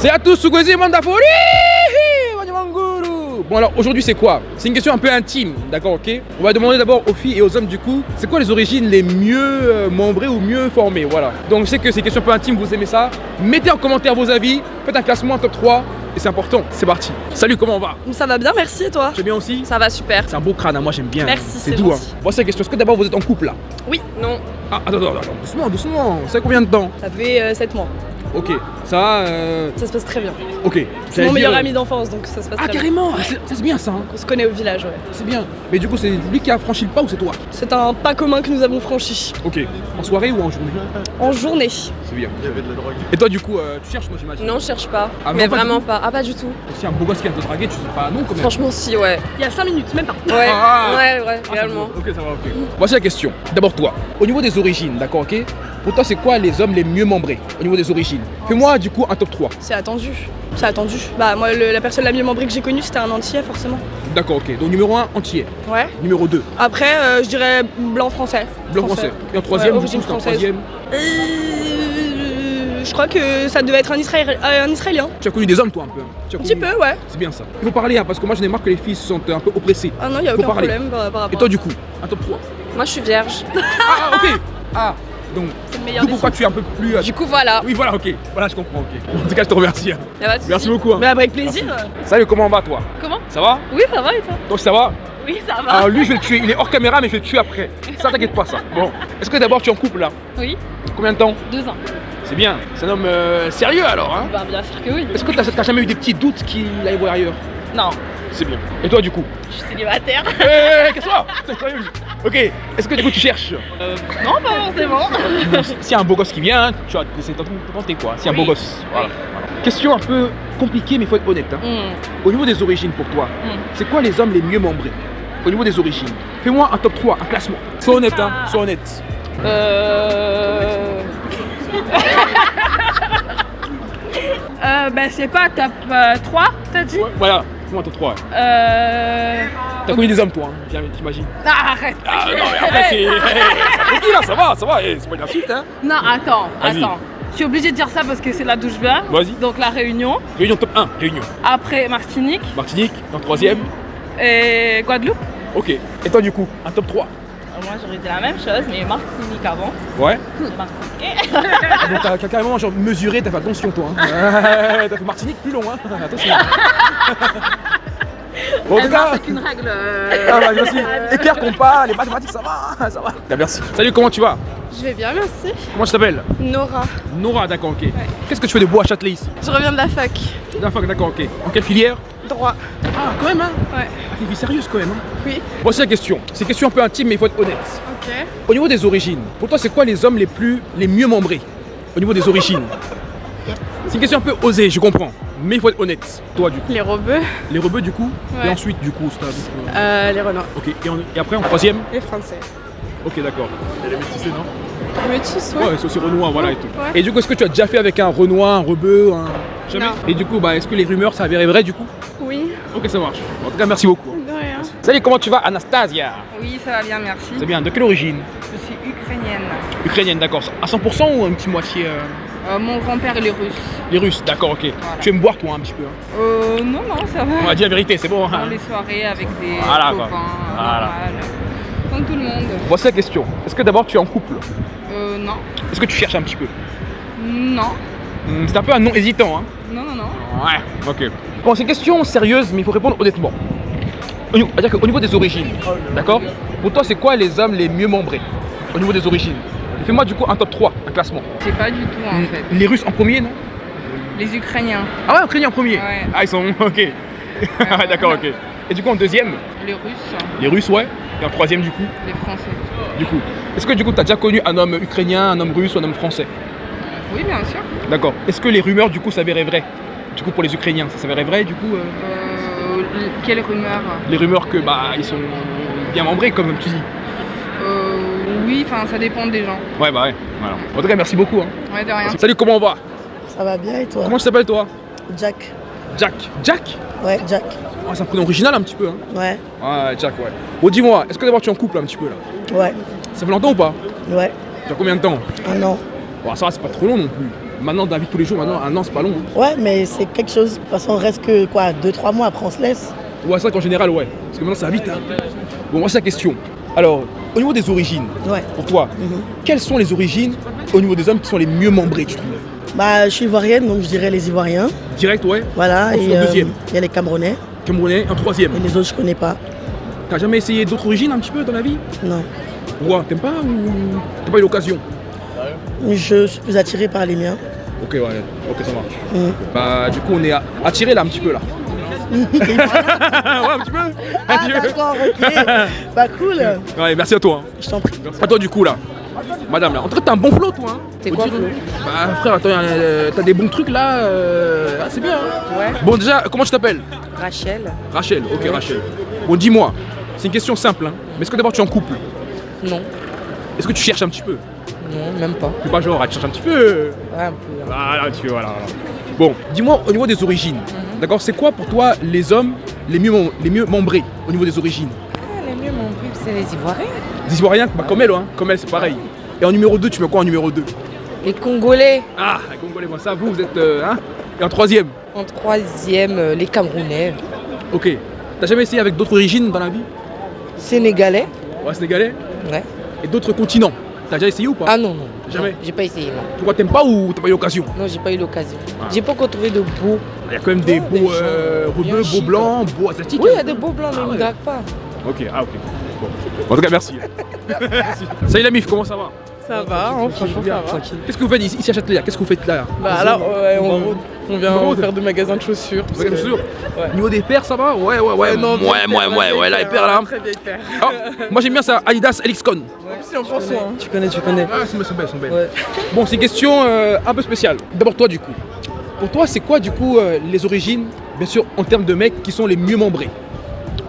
C'est à tous, Sugozi Mandafori Bon alors aujourd'hui c'est quoi? C'est une question un peu intime, d'accord ok? On va demander d'abord aux filles et aux hommes du coup, c'est quoi les origines les mieux euh, membrées ou mieux formées, voilà. Donc je sais que c'est une question un peu intime, vous aimez ça Mettez en commentaire vos avis, faites un classement, un top 3 et c'est important, c'est parti. Salut, comment on va? Ça va bien, merci et toi? Tu bien aussi? Ça va super. C'est un beau crâne, hein, moi j'aime bien. Merci, c'est doux. Hein. Voici la question, est-ce que d'abord vous êtes en couple là? Oui, non. Ah, attends, attends, attends, doucement, doucement, ça fait combien de temps? Ça fait 7 mois. Ok, ça va, euh... Ça se passe très bien. ok. C'est mon meilleur dire- ami d'enfance donc ça se passe Ah très bien. carrément, Ah, c'est c'est bien ça, hein. On se connaît au village, ouais. c'est bien. Mais du coup c'est lui qui a franchi le pas ou c'est toi? C'est un pas commun que nous avons franchi. Ok, en soirée ou en journée? En journée. C'est bien. Il y avait de la drogue. Et toi du coup, euh, tu cherches moi j'imagine? Non, je cherche pas. Ah, mais pas vraiment pas. Ah, pas du tout. Si un beau gosse qui vient te draguer, tu sais pas non quand même. Franchement, si, ouais. Il y a 5 minutes, même pas. Ouais, Ah. ouais, ouais, Ah, réellement. Ok, ça va, ok. Voici la question. D'abord toi, au niveau des origines, d'accord, ok? Pour toi, c'est quoi les hommes les mieux membrés au niveau des origines? Fais-moi du coup un top 3. C'est attendu. C'est attendu. Bah, moi, le- la personne la mieux membrée que j'ai connue, c'était un entier, forcément. D'accord, ok. Donc numéro 1, entier. Ouais. Numéro 2, Après, euh, je dirais blanc français. blanc français. Et en troisième, Ouais, du coup, origine c'est en française. troisième. Euh, je crois que ça devait être un, Israël- euh, un Israélien. Tu as connu des hommes toi un peu. hein Tu as Un petit connu- peu, ouais. C'est bien ça. Il faut parler hein, parce que moi j'en ai marre que les filles se sentent un peu oppressées. Ah non, il a Faut aucun parler. problème par, par rapport Et toi du coup, un top 3. Moi, je suis vierge. Ah ok Ah donc, C'est le meilleur d'où des pourquoi tu es un peu plus. euh, Du coup, voilà. Oui voilà ok. Voilà je comprends ok. En tout cas je te remercie. hein. Merci beaucoup. hein. Mais avec plaisir. Salut comment va toi? Comment? Ça va? Oui, ça va et toi? Toi ça va? Oui, ça va. Alors lui je vais le tuer, il est hors caméra mais je vais le tuer après. Ça t'inquiète pas ça. Bon. Est-ce que d'abord tu es en couple là? Oui, Combien de temps? Deux ans. C'est bien. C'est un homme euh, sérieux alors hein? Bah, bien sûr que oui. Est-ce que t'as jamais eu des petits doutes qu'il aille voir ailleurs? Non, C'est bien. Et toi du coup? Je suis célibataire. Hé, hé, hé, qu'est-ce que c'est Ok. Est-ce que du coup tu cherches Euh, non, pas forcément. Si- y a un beau gosse qui vient, hein, tu vas de tenter quoi. S'il y a un beau gosse. Voilà. Voilà. Question un peu compliquée mais faut être honnête. hein. Hmm, Au niveau des origines pour toi, hmm. c'est quoi les hommes les mieux membrés Au niveau des origines? Fais-moi un top 3, un classement. Sois honnête, hein. Sois honnête. Euh... Euh, bah c'est quoi, top 3, t'as dit? Ouais, voilà. Fais-moi un top 3. ouais. Euh... T'as connu des hommes toi, hein, j'imagine. Ah, arrête Ah non mais après c'est. Là, ça va, ça va. hey, c'est pas une insulte hein. Non, attends, attends. Je suis obligée de dire ça parce que c'est là d'où je viens. Vas-y. Donc la Réunion, Réunion top 1, Réunion. après Martinique Martinique, en troisième. et Guadeloupe. Ok. Et toi du coup, un top 3. Euh, Moi j'aurais dit la même chose, mais Martinique avant. Ouais. Martinique. Donc t'as carrément genre mesuré, t'as fait attention toi. Hein. T'as fait Martinique plus long hein. Attention. Bon, en tout cas. C'est une règle. euh, Ah bah merci. Éclair, compas, les mathématiques, ça va, ça va. Ah, merci. Salut, comment tu vas? Je vais bien, merci. Comment tu t'appelles? Nora. Nora, d'accord, ok. Qu'est-ce que tu fais de beau à Châtelet ici? Je reviens de la fac. D'accord, d'accord, ok. En quelle filière? Droit. Ah, quand même, hein Ouais. Ah, t'es une vie sérieuse quand même, hein Oui. Voici la question. C'est une question un peu intime, mais il faut être honnête. Ok. Au niveau des origines, pour toi, c'est quoi les hommes les plus, les mieux membrés? Au niveau des origines C'est une question un peu osée, je comprends. Mais il faut être honnête. Toi, du coup. Les rebeux. Les rebeux, du coup Ouais. Et ensuite, du coup, c'est un- Euh, les renards. Ok. Et, en- et après, en troisième Les français. Ok, d'accord. Et les métissés, non Métis, Ouais, c'est aussi Renoir, voilà et tout. Ouais. Et du coup, est-ce que tu as déjà fait avec un Renoir, un rebeu, un. Jamais Non. Et du coup, bah, est-ce que les rumeurs s'avéraient vraies du coup Oui. Ok, ça marche. En tout cas, merci beaucoup. De rien. Salut, comment tu vas, Anastasia Oui, ça va bien, merci. C'est bien, de quelle origine Je suis ukrainienne. Ukrainienne, d'accord. À 100% ou un petit moitié euh, Euh, mon grand-père il est russe. Les Russes, d'accord, ok. Tu aimes boire toi un petit peu hein Euh, non, non, ça va. On va dire la vérité, c'est bon. hein Dans les soirées avec des Voilà, copains, Voilà. Comme tout le monde. Voici la question. Est-ce que d'abord tu es en couple Euh, non. Est-ce que tu cherches un petit peu Non. Hmm, C'est un peu un non hésitant, hein Non, non, non. Ouais, ok. Bon, c'est une question sérieuse, mais il faut répondre honnêtement. C'est-à-dire qu'au niveau des origines, d'accord? Pour toi, c'est quoi les hommes les mieux membrés? Au niveau des origines. Fais-moi du coup un top 3, un classement. C'est pas du tout en fait. Les Russes en premier, non? Les Ukrainiens, Ah ouais, Ukrainiens en premier Ouais. Ah, ils sont. Ok. Ah, d'accord, ok. Et du coup, en deuxième, les Russes, les Russes, ouais. Et en troisième, du coup, les Français. du coup. Est-ce que du coup, tu as déjà connu un homme ukrainien, un homme russe ou un homme français? Oui, bien sûr. D'accord. Est-ce que les rumeurs, du coup, s'avéraient vraies? Du coup, pour les Ukrainiens, ça s'avérait vrai, du coup euh, Euh, l- quelle rumeur Les rumeurs que, bah, ils sont bien membrés, comme tu dis. Oui, enfin, ça dépend des gens. Ouais, bah ouais. Voilà. En tout cas, merci beaucoup. hein. Ouais, de rien. Salut, comment on va? Ça va bien et toi? Comment tu t'appelles, toi? Jack. Jack. Jack? Ouais, Jack. Ah, C'est un prénom original, un petit peu. Hein. Ouais, Ouais, Jack, ouais. Bon, dis-moi, est-ce que d'abord tu es en couple un petit peu là? Ouais, Ça fait longtemps ou pas? Ouais. Tu as combien de temps? Un an. Bon, ça va, c'est pas trop long non plus. Maintenant, dans la vie de tous les jours, maintenant, un an, c'est pas long. hein. Ouais, mais c'est quelque chose. De toute façon, on reste que quoi, 2-3 mois, après on se laisse. Ouais, c'est vrai qu'en général, ouais. Parce que maintenant, ça va vite. Hein. Bon, moi, c'est la question. Alors, au niveau des origines, Ouais. pour toi, Mhm. quelles sont les origines au niveau des hommes qui sont les mieux membrés, tu trouves Bah, je suis ivoirienne, donc je dirais les Ivoiriens. Direct, ouais. Voilà. Et euh, deuxième. il y a les Camerounais. Camerounais, un troisième. Et les autres, je connais pas. T'as jamais essayé d'autres origines un petit peu dans la vie Non. Ouais, t'aimes pas ou t'as pas eu l'occasion Je suis plus attirée par les miens. Ok, ouais, ok, ça marche. Mhm. Bah, du coup, on est attiré là un petit peu là. ouais, un petit peu. Ah, d'accord, ok. bah, cool. Ouais, merci à toi. hein. Je t'en prie. À toi, du coup, là. Madame, là. En tout cas, t'as un bon flow, toi. Hein. C'est quoi, Bah, frère, attends, euh, t'as des bons trucs là. euh, ah, c'est bien. Hein. Ouais. Bon, déjà, comment tu t'appelles? Rachel Rachel, ok, Ouais. Rachel. Bon, dis-moi, c'est une question simple. Hein. Mais est-ce que d'abord tu es en couple? Non. Est-ce que tu cherches un petit peu? Non, même pas. C'est pas genre, ah, tu cherches un petit peu? Ouais, un peu. hein. Voilà, peu, voilà. voilà. Bon, dis-moi au niveau des origines. Mhm. D'accord, c'est quoi pour toi les hommes les mieux, mem- les mieux membrés au niveau des origines? Ah, les mieux, pub, c'est les Ivoiriens. Des Ivoiriens, bah, comme elle, hein. comme elle, c'est pareil. Et en numéro 2, tu mets quoi en numéro 2 Les Congolais. Ah, les Congolais, moi ça, vous, vous êtes. euh, hein? Et en troisième? En troisième, euh, les Camerounais. Ok. T'as jamais essayé avec d'autres origines dans la vie? Sénégalais. Ouais, sénégalais Ouais. Et d'autres continents? T'as déjà essayé ou pas? Ah non, non. Jamais? J'ai pas essayé, non. Pourquoi t'aimes pas ou t'as pas eu l'occasion? Non, j'ai pas eu l'occasion. Ah. J'ai pas encore trouvé de beau. Il y a quand même des beaux euh, rebeux, beaux blancs, beaux asiatiques. Oui, il y a des beaux blancs, mais Ah ils ouais. ne draguent pas. Ok, ah ok. Bon. En tout cas, merci. merci. Salut la mif, comment ça va? Ça va, hein, franchement ça va. Qu'est-ce que vous faites ici, à Châtelet Qu'est-ce que vous faites là? Bah là, ouais, on, on vient faire des magasins de chaussures. Ouais. Niveau des paires, ça va? Ouais, ouais, ouais. Ouais, non, ouais, ouais, ouais, ouais, là, les paire, paires là. Très paire. Ah, moi j'aime bien ça, Adidas Elixcon. Si on prend soin. hein. Tu connais, tu connais. Ah, elles sont belles. Ouais. Bon, c'est une question euh, un peu spéciale. D'abord, toi, du coup. Pour toi, c'est quoi, du coup, euh, les origines, bien sûr, en termes de mecs qui sont les mieux membrés?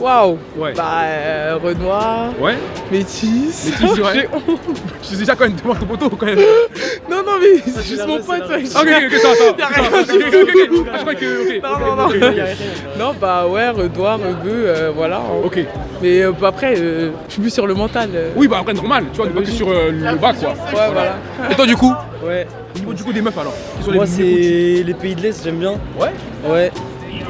Waouh. Ouais. Bah, euh, Renoir, Ouais Métis. Métis, ouais. J'ai honte. Je suis déjà quand même devant ton poteau, quand même. non, non, mais c'est c'est juste mon pote. Ah, ok, ok, ok, ça, ça. Y a rien. Ok, ok, ok, ok. Ah, je crois que. Non, non, non. Non, bah ouais, Renoir, Rebeu, euh, voilà. hein. Ok. Mais euh, bah, après, euh, je suis plus sur le mental. euh. Oui, bah après, normal, tu vois, du coup, t'es sur euh, le bas, quoi. Ouais, voilà. Et toi, du coup Ouais. Au niveau du coup des meufs, alors Moi, c'est les pays de l'Est, j'aime bien. Ouais Ouais.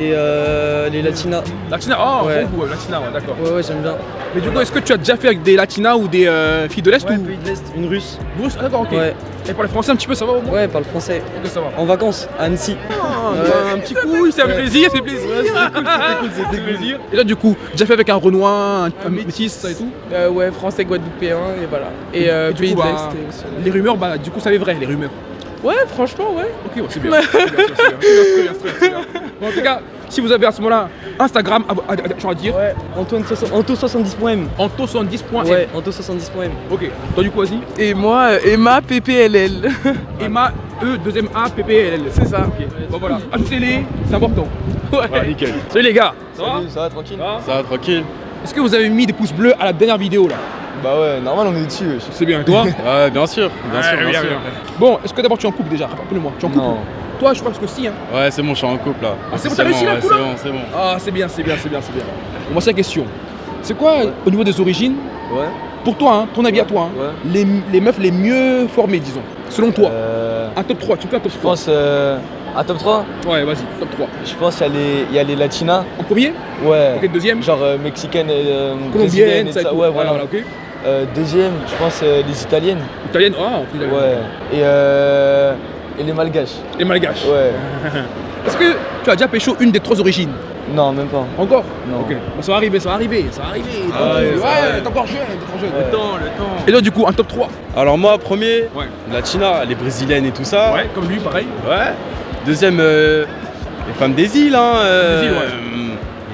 Et euh, les Latinas. Latina, oh, Ouais. Latina, ouais, d'accord. Ouais, ouais, j'aime bien. Mais du coup, est-ce que tu as déjà fait avec des Latinas ou des euh, filles de l'Est Ouais, ou? pays de l'Est, une russe. Russe Ah, d'accord, ok. Ouais. Et pour les Français, un petit peu, ça va au moins? Ouais, parle français. Ok, ça va. En vacances, à Annecy. Ah, Ouais. bah, un petit coup, ça fait plaisir, c'est plaisir. C'était cool, plaisir. Et là, du coup, déjà fait avec un Renoir, un, un métis, ça et tout? Euh, ouais, français, guadeloupéen, et voilà. Et, euh, Et du pays coup, de bah, l'Est. Les rumeurs, bah, du coup, ça est vrai, les rumeurs. Ouais, franchement, ouais. Ok, ouais, c'est bien. Bon, en tout cas, si vous avez à ce moment-là Instagram, à, à, à, à dire, Ouais, Antoine soix- Anto70.m. anto70.m. Ouais, Anto70.m. Ok, toi du coup, vas-y. Et moi, euh, Emma PPLL. Emma, E, deuxième A, P, P, L, L. C'est ça. Ok, bon voilà, ajoutez-les, c'est important. Ouais. nickel. Salut les gars, ça va? Ça va tranquille? Ça Ça va tranquille Est-ce que vous avez mis des pouces bleus à la dernière vidéo là? Bah ouais, normal on est dessus. wesh. C'est bien, et toi Ouais, bien sûr, bien sûr, bien, sûr. Bon, est-ce que d'abord tu es en couple déjà? Rappelle-moi, tu es en couple? Non. Toi, je pense que si. Hein. Ouais, c'est bon, je suis en couple là. Ah, c'est bon, t'as réussi, là, ouais, C'est bon, c'est bon. Ah, c'est bien, c'est bien, c'est bien, c'est bien. Bon, moi, c'est la question. C'est quoi, au niveau des origines, Ouais. pour toi, hein, ton avis à toi, hein, Ouais. les, les meufs les mieux formées, disons, selon toi? Euh, Un top 3, tu me fais un top je 3 pense. Euh, à top 3 Ouais, vas-y, top 3. Je pense qu'il y, a les- il y a les Latinas. En premier? Ouais. Ok, deuxième Genre euh, mexicaine et euh, Colombienne, brésilienne et ça et ça. tout. Ouais, voilà. ok. Euh, deuxième, je pense euh, les italiennes. Italienne, ah. Ouais. Et, euh, et les malgaches. Les malgaches. Ouais. Est-ce que tu as déjà pécho une des trois origines? Non, même pas. Encore? Non. Ok, bon, ça va arriver, ça va arriver, ça va arriver. Ah ouais, t'es encore jeune, t'es encore jeune. Ouais. temps, le temps. Et là, du coup, un top 3 Alors moi, premier, Ouais. Latina, les brésiliennes et tout ça. Ouais, comme lui, pareil. Ouais. Deuxième, euh, les femmes des îles, hein. euh, Des îles, ouais.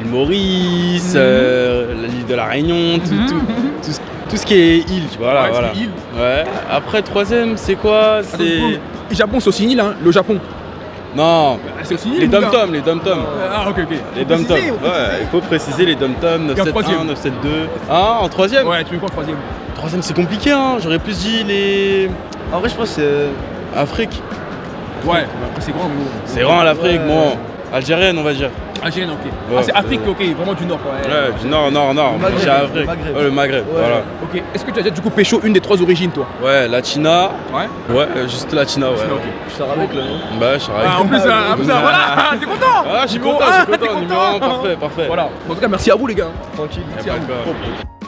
euh, Maurice, euh, l'île de la Réunion, tout, Mhm. tout, tout ce, qui est île, tu vois. Voilà, Ouais, voilà. c'est île. Ouais. Après, troisième, c'est quoi? Attends, C'est. Japon, c'est aussi une île, hein, le Japon. Non, C'est aussi une île. les dom-toms, les dom-toms. Ah, ok, ok. Les dom-toms. Ouais, il faut préciser les dom-toms, Et en 971, troisième 972. Ah, en troisième? Ouais, tu mets quoi en troisième? Troisième, c'est compliqué, hein. J'aurais plus dit les. En vrai, je pense que c'est. Afrique. Ouais, après c'est grand, mais bon. C'est vraiment l'Afrique, Ouais. bon. Algérienne, on va dire. Algérienne, ok. Ouais, ah, c'est Afrique, ok, vraiment du Nord, quoi. Ouais, du nord, nord, nord. Le Maghreb, J'ai le Afrique. Maghreb. Ouais, le Maghreb, voilà. Ok. Est-ce que tu as déjà du coup pécho une des trois origines, toi? Ouais, Latina. Ouais. Ouais, juste Latina, ouais. Ok. Je sors avec le nom. Bah, je suis Ah, en plus, euh, en plus, euh, voilà, t'es content? Ah, je suis content, je suis t'es content. Numéro content? 1, parfait, parfait. Voilà. En tout cas, merci à vous, les gars. Tranquille. Merci à vous.